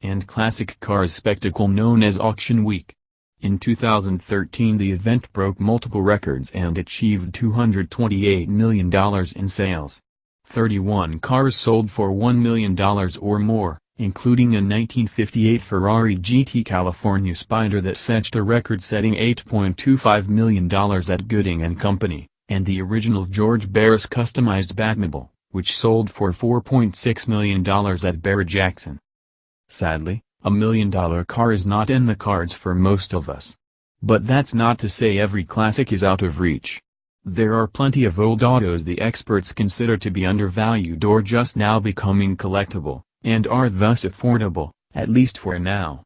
and classic cars spectacle known as Auction Week. In 2013 the event broke multiple records and achieved $228 million in sales. 31 cars sold for $1 million or more, including a 1958 Ferrari GT California Spider that fetched a record-setting $8.25 million at Gooding & Company, and the original George Barris customized Batmobile, which sold for $4.6 million at Barrett-Jackson. Sadly, a million-dollar car is not in the cards for most of us. But that's not to say every classic is out of reach. There are plenty of old autos the experts consider to be undervalued or just now becoming collectible, and are thus affordable, at least for now.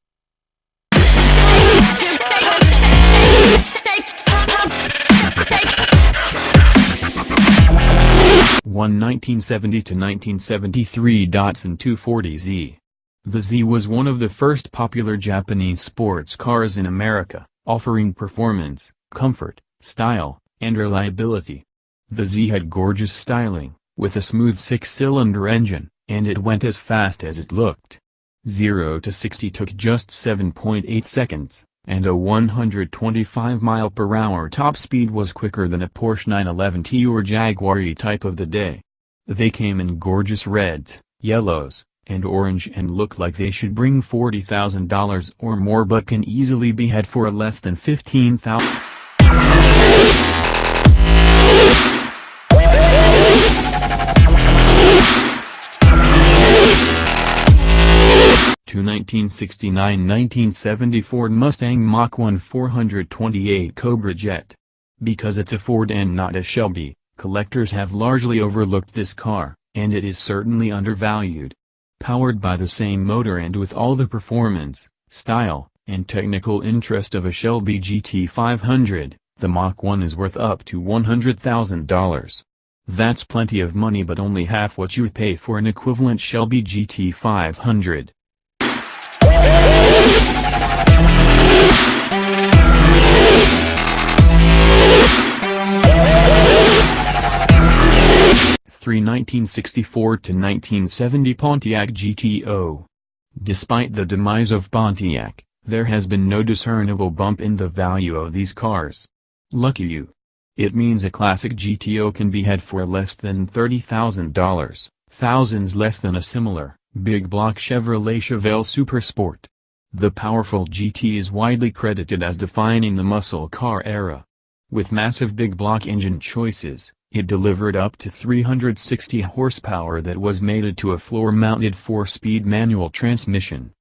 One 1970 to 1973 Datsun 240Z. The Z was one of the first popular Japanese sports cars in America, offering performance, comfort, style, and reliability. The Z had gorgeous styling, with a smooth six-cylinder engine, and it went as fast as it looked. 0 to 60 took just 7.8 seconds, and a 125 mile per hour top speed was quicker than a Porsche 911T or Jaguar E-Type of the day. They came in gorgeous reds, yellows, and orange and look like they should bring $40,000 or more but can easily be had for less than 15000 to 1969-1970 Ford Mustang Mach 1 428 Cobra Jet. Because it's a Ford and not a Shelby, collectors have largely overlooked this car, and it is certainly undervalued. Powered by the same motor and with all the performance, style, and technical interest of a Shelby GT500, the Mach 1 is worth up to $100,000. That's plenty of money but only half what you'd pay for an equivalent Shelby GT500. 3 1964 to 1970 Pontiac GTO. Despite the demise of Pontiac, there has been no discernible bump in the value of these cars. Lucky you. It means a classic GTO can be had for less than $30,000, thousands less than a similar, big block Chevrolet Chevelle Supersport. The powerful GT is widely credited as defining the muscle car era. With massive big block engine choices, it delivered up to 360 horsepower that was mated to a floor-mounted 4-speed manual transmission.